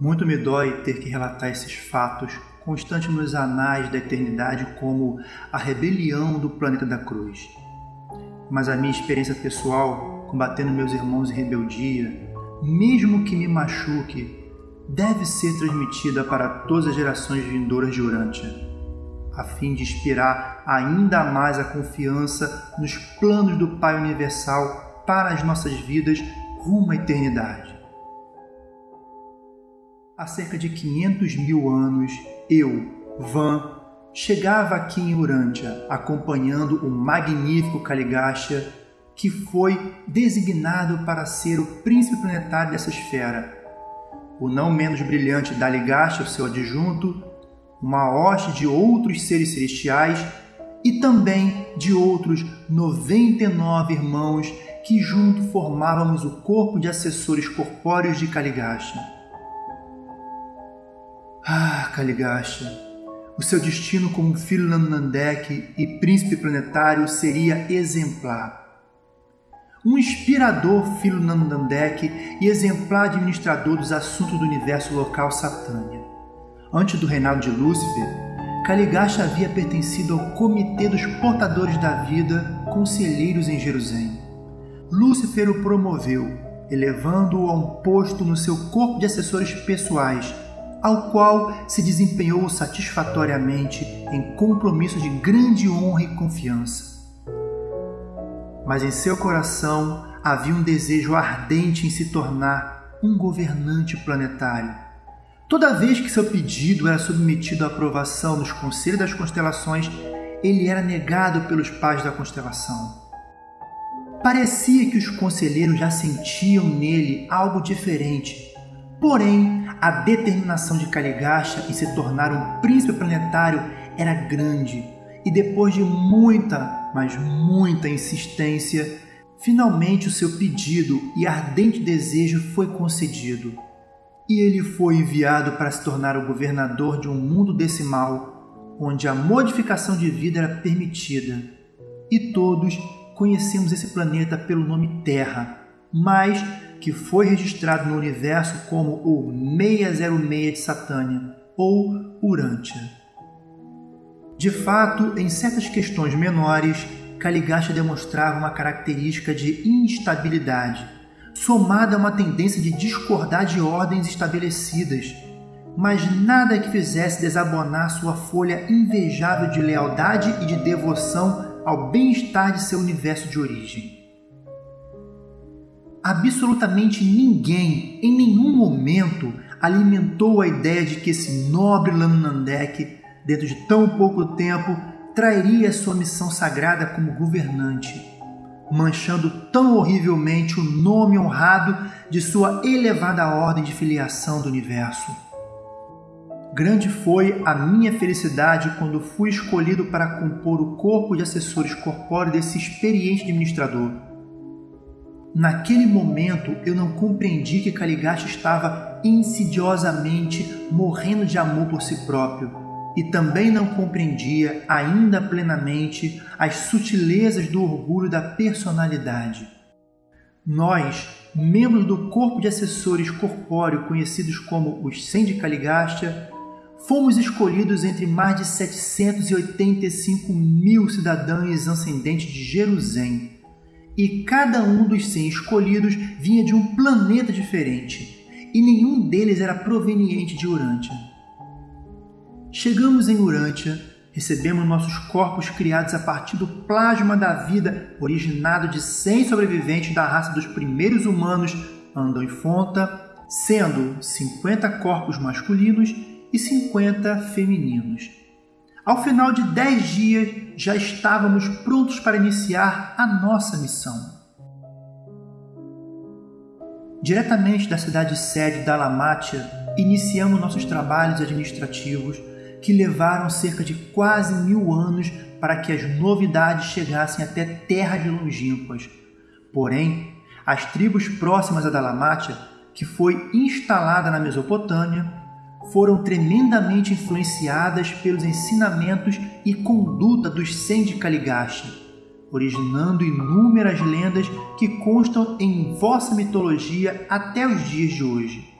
Muito me dói ter que relatar esses fatos constantes nos anais da eternidade como a rebelião do planeta da cruz. Mas a minha experiência pessoal, combatendo meus irmãos em rebeldia, mesmo que me machuque, deve ser transmitida para todas as gerações vindouras de Urântia, a fim de inspirar ainda mais a confiança nos planos do Pai Universal para as nossas vidas rumo à eternidade. Há cerca de 500 mil anos, eu, Van, chegava aqui em Urântia acompanhando o magnífico Caligástia que foi designado para ser o príncipe planetário dessa esfera. O não menos brilhante Daligaste, o seu adjunto, uma hoste de outros seres celestiais e também de outros 99 irmãos que junto formávamos o corpo de assessores corpóreos de Caligasta. Ah, Caligasta, o seu destino como filho Nandek e príncipe planetário seria exemplar um inspirador filho Nandandek e exemplar administrador dos assuntos do universo local Satânia. Antes do reinado de Lúcifer, Caligasta havia pertencido ao Comitê dos Portadores da Vida, conselheiros em Jerusalém. Lúcifer o promoveu, elevando-o a um posto no seu corpo de assessores pessoais, ao qual se desempenhou satisfatoriamente em compromisso de grande honra e confiança mas em seu coração havia um desejo ardente em se tornar um governante planetário. Toda vez que seu pedido era submetido à aprovação nos conselhos das constelações, ele era negado pelos pais da constelação. Parecia que os conselheiros já sentiam nele algo diferente. Porém, a determinação de Caligasta em se tornar um príncipe planetário era grande, e depois de muita mas muita insistência, finalmente o seu pedido e ardente desejo foi concedido. E ele foi enviado para se tornar o governador de um mundo decimal, onde a modificação de vida era permitida. E todos conhecemos esse planeta pelo nome Terra, mas que foi registrado no universo como o 606 de Satânia ou Urântia. De fato, em certas questões menores, Caligasta demonstrava uma característica de instabilidade, somada a uma tendência de discordar de ordens estabelecidas, mas nada que fizesse desabonar sua folha invejável de lealdade e de devoção ao bem-estar de seu universo de origem. Absolutamente ninguém, em nenhum momento, alimentou a ideia de que esse nobre Lanandek dentro de tão pouco tempo, trairia sua missão sagrada como governante, manchando tão horrivelmente o nome honrado de sua elevada ordem de filiação do universo. Grande foi a minha felicidade quando fui escolhido para compor o corpo de assessores corpóreos desse experiente administrador. Naquele momento eu não compreendi que Caligasta estava insidiosamente morrendo de amor por si próprio e também não compreendia ainda plenamente as sutilezas do orgulho da personalidade. Nós, membros do corpo de assessores corpóreo conhecidos como os Caligástia, fomos escolhidos entre mais de 785 mil cidadãos ascendentes de Jerusalém, e cada um dos 100 escolhidos vinha de um planeta diferente, e nenhum deles era proveniente de Urântia. Chegamos em Urântia, recebemos nossos corpos criados a partir do plasma da vida originado de 100 sobreviventes da raça dos primeiros humanos Andam Fonta, sendo 50 corpos masculinos e 50 femininos. Ao final de 10 dias, já estávamos prontos para iniciar a nossa missão. Diretamente da cidade sede da Lamatia, iniciamos nossos trabalhos administrativos que levaram cerca de quase mil anos para que as novidades chegassem até terras longínquas. Porém, as tribos próximas a Dalamátia, que foi instalada na Mesopotâmia, foram tremendamente influenciadas pelos ensinamentos e conduta dos Sendi Caligasta, originando inúmeras lendas que constam em vossa mitologia até os dias de hoje.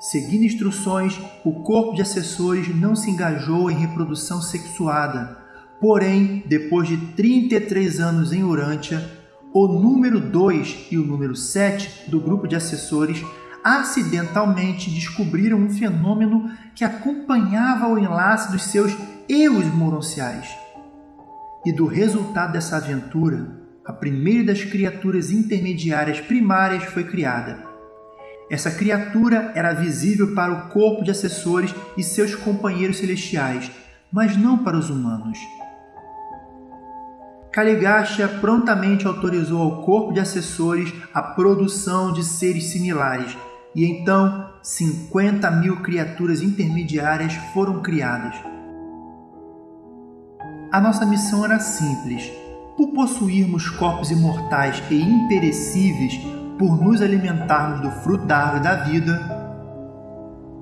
Seguindo instruções, o corpo de assessores não se engajou em reprodução sexuada. Porém, depois de 33 anos em Urântia, o número 2 e o número 7 do grupo de assessores acidentalmente descobriram um fenômeno que acompanhava o enlace dos seus eus moronciais. E do resultado dessa aventura, a primeira das criaturas intermediárias primárias foi criada. Essa criatura era visível para o corpo de assessores e seus companheiros celestiais, mas não para os humanos. Caligástia prontamente autorizou ao corpo de assessores a produção de seres similares, e então 50 mil criaturas intermediárias foram criadas. A nossa missão era simples. Por possuirmos corpos imortais e imperecíveis, por nos alimentarmos do fruto da árvore da vida,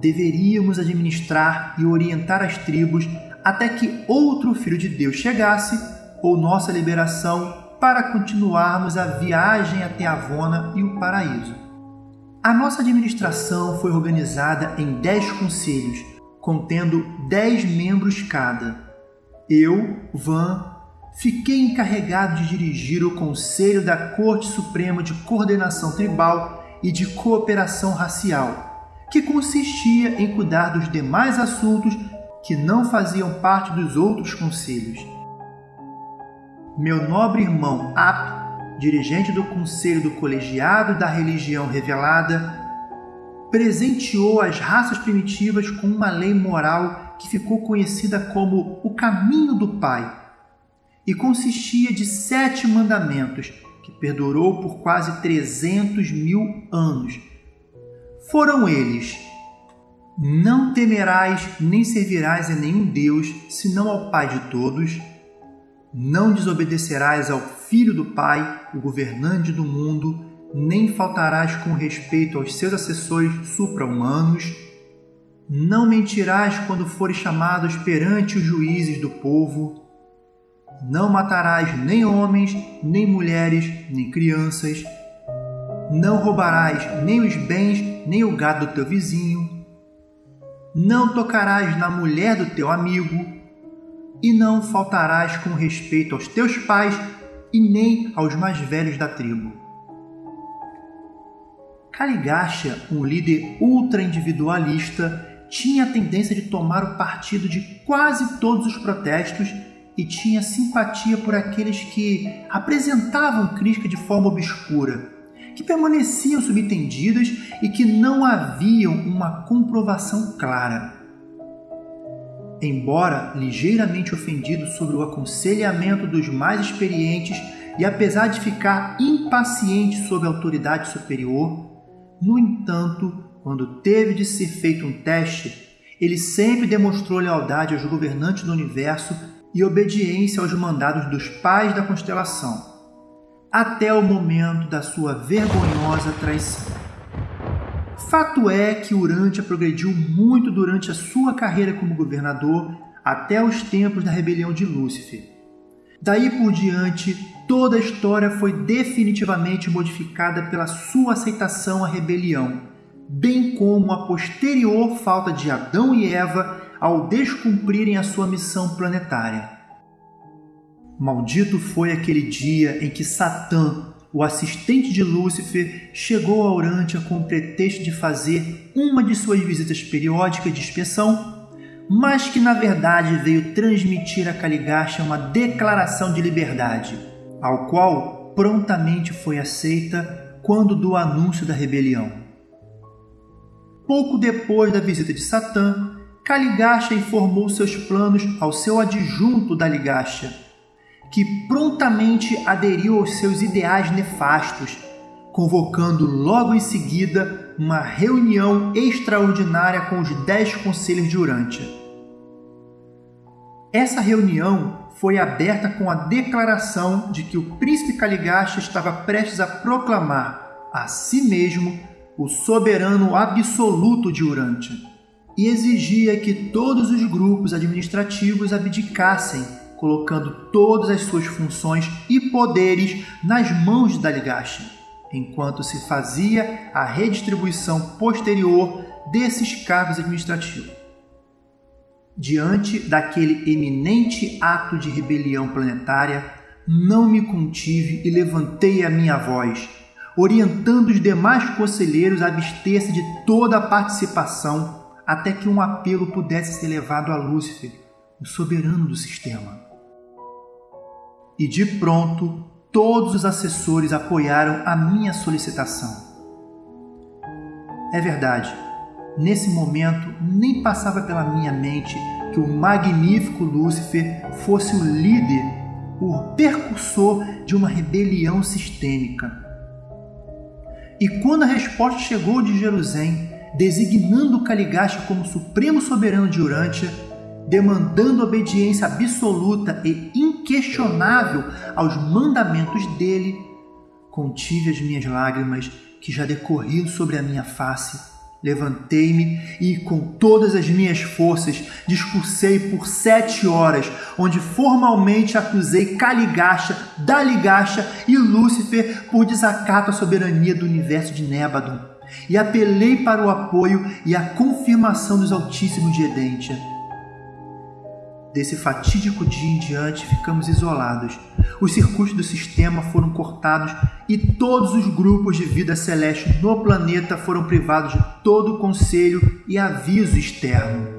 deveríamos administrar e orientar as tribos até que outro Filho de Deus chegasse ou nossa liberação para continuarmos a viagem até Avona e o paraíso. A nossa administração foi organizada em dez conselhos, contendo dez membros cada. Eu, Van, fiquei encarregado de dirigir o Conselho da Corte Suprema de Coordenação Tribal e de Cooperação Racial, que consistia em cuidar dos demais assuntos que não faziam parte dos outros conselhos. Meu nobre irmão Ap dirigente do Conselho do Colegiado da Religião Revelada, presenteou as raças primitivas com uma lei moral que ficou conhecida como o Caminho do Pai e consistia de sete mandamentos que perdurou por quase 300 mil anos. Foram eles: Não temerás nem servirás a nenhum Deus, senão ao Pai de todos não desobedecerás ao Filho do Pai, o governante do mundo, nem faltarás com respeito aos seus assessores supra-humanos. Não mentirás quando fores chamados perante os juízes do povo. Não matarás nem homens, nem mulheres, nem crianças. Não roubarás nem os bens, nem o gado do teu vizinho. Não tocarás na mulher do teu amigo e não faltarás com respeito aos teus pais e nem aos mais velhos da tribo. Caligástia, um líder ultra-individualista, tinha a tendência de tomar o partido de quase todos os protestos e tinha simpatia por aqueles que apresentavam crítica de forma obscura, que permaneciam subtendidas e que não haviam uma comprovação clara embora ligeiramente ofendido sobre o aconselhamento dos mais experientes e apesar de ficar impaciente sob a autoridade superior, no entanto, quando teve de ser feito um teste, ele sempre demonstrou lealdade aos governantes do universo e obediência aos mandados dos pais da constelação, até o momento da sua vergonhosa traição. Fato é que Urântia progrediu muito durante a sua carreira como governador até os tempos da rebelião de Lúcifer. Daí por diante, toda a história foi definitivamente modificada pela sua aceitação à rebelião, bem como a posterior falta de Adão e Eva ao descumprirem a sua missão planetária. Maldito foi aquele dia em que Satã o assistente de Lúcifer chegou a Urântia com o pretexto de fazer uma de suas visitas periódicas de inspeção, mas que na verdade veio transmitir a Caligástia uma declaração de liberdade, ao qual prontamente foi aceita quando do anúncio da rebelião. Pouco depois da visita de Satã, Caligástia informou seus planos ao seu adjunto da Ligástia, que prontamente aderiu aos seus ideais nefastos, convocando logo em seguida uma reunião extraordinária com os dez conselhos de Urântia. Essa reunião foi aberta com a declaração de que o príncipe Caligasta estava prestes a proclamar a si mesmo o soberano absoluto de Urântia e exigia que todos os grupos administrativos abdicassem colocando todas as suas funções e poderes nas mãos de Daligashi, enquanto se fazia a redistribuição posterior desses cargos administrativos. Diante daquele eminente ato de rebelião planetária, não me contive e levantei a minha voz, orientando os demais conselheiros a abster-se de toda a participação até que um apelo pudesse ser levado a Lúcifer, o soberano do sistema. E de pronto, todos os assessores apoiaram a minha solicitação. É verdade, nesse momento nem passava pela minha mente que o magnífico Lúcifer fosse o líder, o percursor de uma rebelião sistêmica. E quando a resposta chegou de Jerusalém, designando Caligaste como supremo soberano de Urântia, demandando obediência absoluta e inquestionável aos mandamentos dele, contive as minhas lágrimas que já decorriam sobre a minha face. Levantei-me e, com todas as minhas forças, discursei por sete horas, onde formalmente acusei Caligacha, Daligacha e Lúcifer por desacato à soberania do universo de Nébadon, e apelei para o apoio e a confirmação dos Altíssimos de Edentia Desse fatídico dia em diante, ficamos isolados. Os circuitos do sistema foram cortados e todos os grupos de vida celeste no planeta foram privados de todo conselho e aviso externo.